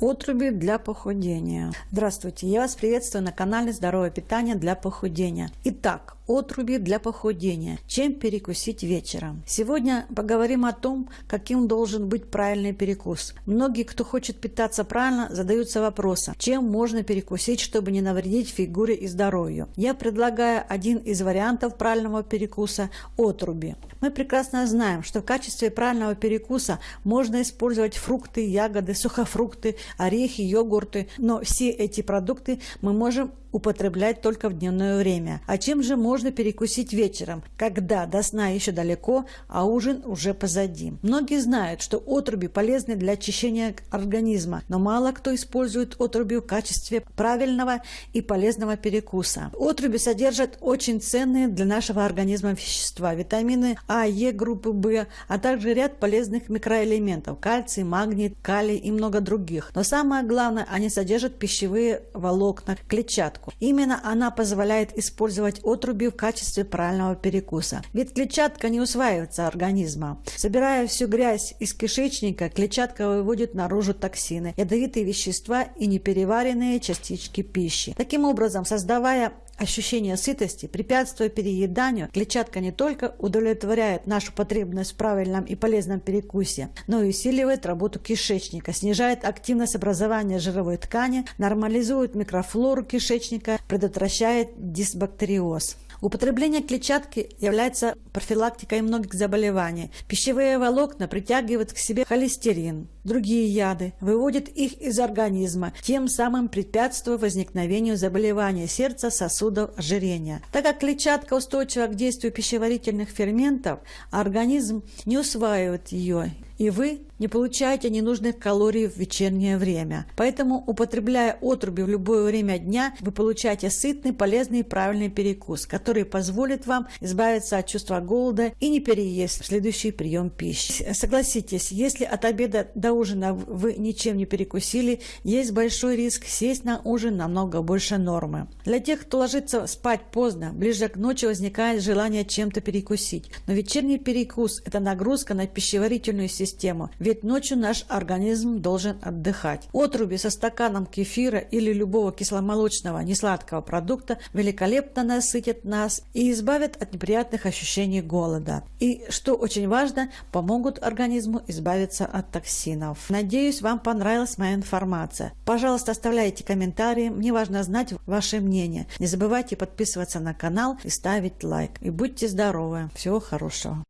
Отруби для похудения. Здравствуйте, я вас приветствую на канале Здоровое питание для похудения. Итак, отруби для похудения. Чем перекусить вечером? Сегодня поговорим о том, каким должен быть правильный перекус. Многие, кто хочет питаться правильно, задаются вопросом, чем можно перекусить, чтобы не навредить фигуре и здоровью. Я предлагаю один из вариантов правильного перекуса – отруби. Мы прекрасно знаем, что в качестве правильного перекуса можно использовать фрукты, ягоды, сухофрукты, орехи, йогурты, но все эти продукты мы можем употреблять только в дневное время. А чем же можно перекусить вечером, когда до сна еще далеко, а ужин уже позади? Многие знают, что отруби полезны для очищения организма, но мало кто использует отруби в качестве правильного и полезного перекуса. Отруби содержат очень ценные для нашего организма вещества, витамины А, Е группы В, а также ряд полезных микроэлементов – кальций, магний, калий и много других. Но самое главное, они содержат пищевые волокна, клетчатку клетчатку. Именно она позволяет использовать отруби в качестве правильного перекуса. Ведь клетчатка не усваивается организмом. Собирая всю грязь из кишечника, клетчатка выводит наружу токсины, ядовитые вещества и непереваренные частички пищи. Таким образом, создавая ощущение сытости, препятствуя перееданию, клетчатка не только удовлетворяет нашу потребность в правильном и полезном перекусе, но и усиливает работу кишечника, снижает активность образования жировой ткани, нормализует микрофлору кишечника, предотвращает дисбактериоз. Употребление клетчатки является профилактикой многих заболеваний. Пищевые волокна притягивают к себе холестерин, другие яды, выводят их из организма, тем самым препятствуя возникновению заболеваний сердца, сосудов, ожирения. Так как клетчатка устойчива к действию пищеварительных ферментов, организм не усваивает ее и вы не получаете ненужных калорий в вечернее время. Поэтому, употребляя отруби в любое время дня, вы получаете сытный, полезный и правильный перекус, который позволит вам избавиться от чувства голода и не переесть в следующий прием пищи. Согласитесь, если от обеда до ужина вы ничем не перекусили, есть большой риск сесть на ужин намного больше нормы. Для тех, кто ложится спать поздно, ближе к ночи возникает желание чем-то перекусить. Но вечерний перекус – это нагрузка на пищеварительную систему ведь ночью наш организм должен отдыхать. Отруби со стаканом кефира или любого кисломолочного несладкого продукта великолепно насытят нас и избавят от неприятных ощущений голода. И, что очень важно, помогут организму избавиться от токсинов. Надеюсь, вам понравилась моя информация. Пожалуйста, оставляйте комментарии, мне важно знать ваше мнение. Не забывайте подписываться на канал и ставить лайк. И будьте здоровы. Всего хорошего.